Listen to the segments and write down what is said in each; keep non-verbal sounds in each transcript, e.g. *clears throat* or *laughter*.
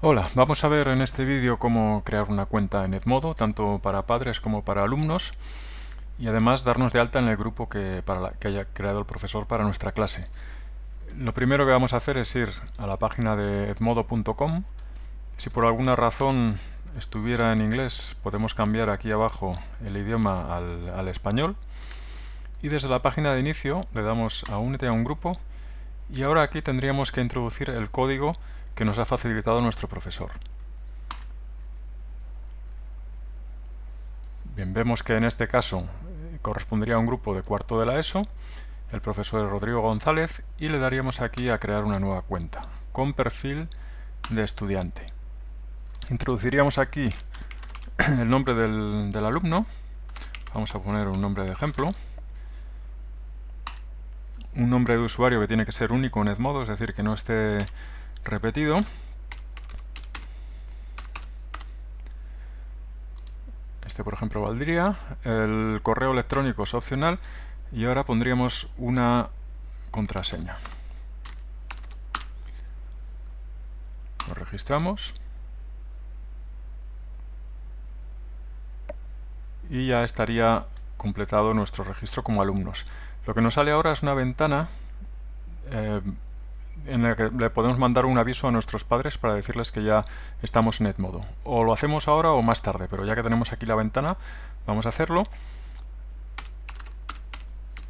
Hola, vamos a ver en este vídeo cómo crear una cuenta en Edmodo, tanto para padres como para alumnos, y además darnos de alta en el grupo que, para que haya creado el profesor para nuestra clase. Lo primero que vamos a hacer es ir a la página de edmodo.com. Si por alguna razón estuviera en inglés, podemos cambiar aquí abajo el idioma al, al español. Y desde la página de inicio le damos a Únete a un grupo, y ahora aquí tendríamos que introducir el código que nos ha facilitado nuestro profesor. Bien, vemos que en este caso eh, correspondería a un grupo de cuarto de la ESO, el profesor es Rodrigo González, y le daríamos aquí a crear una nueva cuenta, con perfil de estudiante. Introduciríamos aquí *clears throat* el nombre del alumno, vamos a poner un nombre de ejemplo, un nombre de usuario que tiene que ser único en Edmodo, es decir, que no esté repetido. Este, por ejemplo, valdría. El correo electrónico es opcional. Y ahora pondríamos una contraseña. Lo registramos. Y ya estaría completado nuestro registro como alumnos. Lo que nos sale ahora es una ventana eh, en el que le podemos mandar un aviso a nuestros padres para decirles que ya estamos en Edmodo. O lo hacemos ahora o más tarde, pero ya que tenemos aquí la ventana, vamos a hacerlo.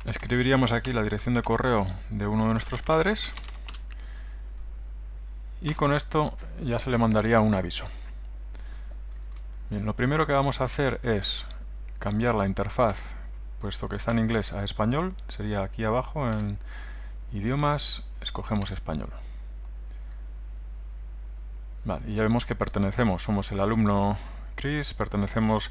Escribiríamos aquí la dirección de correo de uno de nuestros padres y con esto ya se le mandaría un aviso. Bien, lo primero que vamos a hacer es cambiar la interfaz, puesto que está en inglés, a español. Sería aquí abajo en idiomas, escogemos español. y ya vemos que pertenecemos, somos el alumno Chris, pertenecemos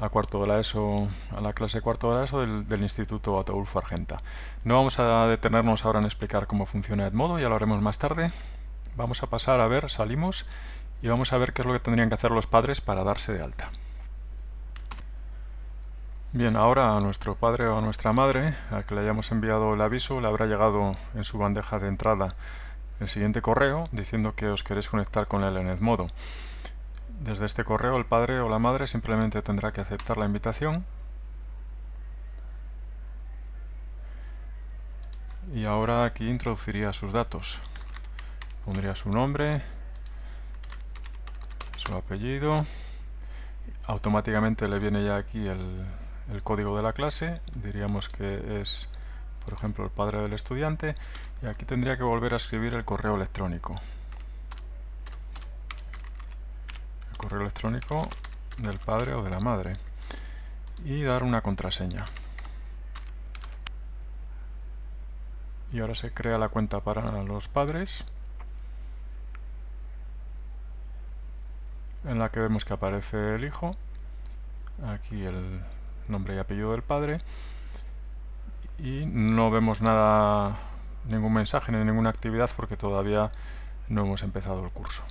a cuarto de la ESO, a la clase cuarto de la ESO del, Instituto Ataulfo Argenta. No vamos a detenernos ahora en explicar cómo funciona Edmodo, ya lo haremos más tarde. Vamos a pasar a ver, salimos y vamos a ver qué es lo que tendrían que hacer los padres para darse de alta. Bien, ahora a nuestro padre o a nuestra madre, al que le hayamos enviado el aviso, le habrá llegado en su bandeja de entrada el siguiente correo diciendo que os queréis conectar con él en Edmodo. Desde este correo el padre o la madre simplemente tendrá que aceptar la invitación y ahora aquí introduciría sus datos. Pondría su nombre, su apellido, automáticamente le viene ya aquí el, el código de la clase, diríamos que es, por ejemplo, el padre del estudiante, y aquí tendría que volver a escribir el correo electrónico. El correo electrónico del padre o de la madre. Y dar una contraseña. Y ahora se crea la cuenta para los padres. En la que vemos que aparece el hijo. Aquí el, nombre y apellido del padre y no vemos nada, ningún mensaje ni ninguna actividad porque todavía no hemos empezado el curso.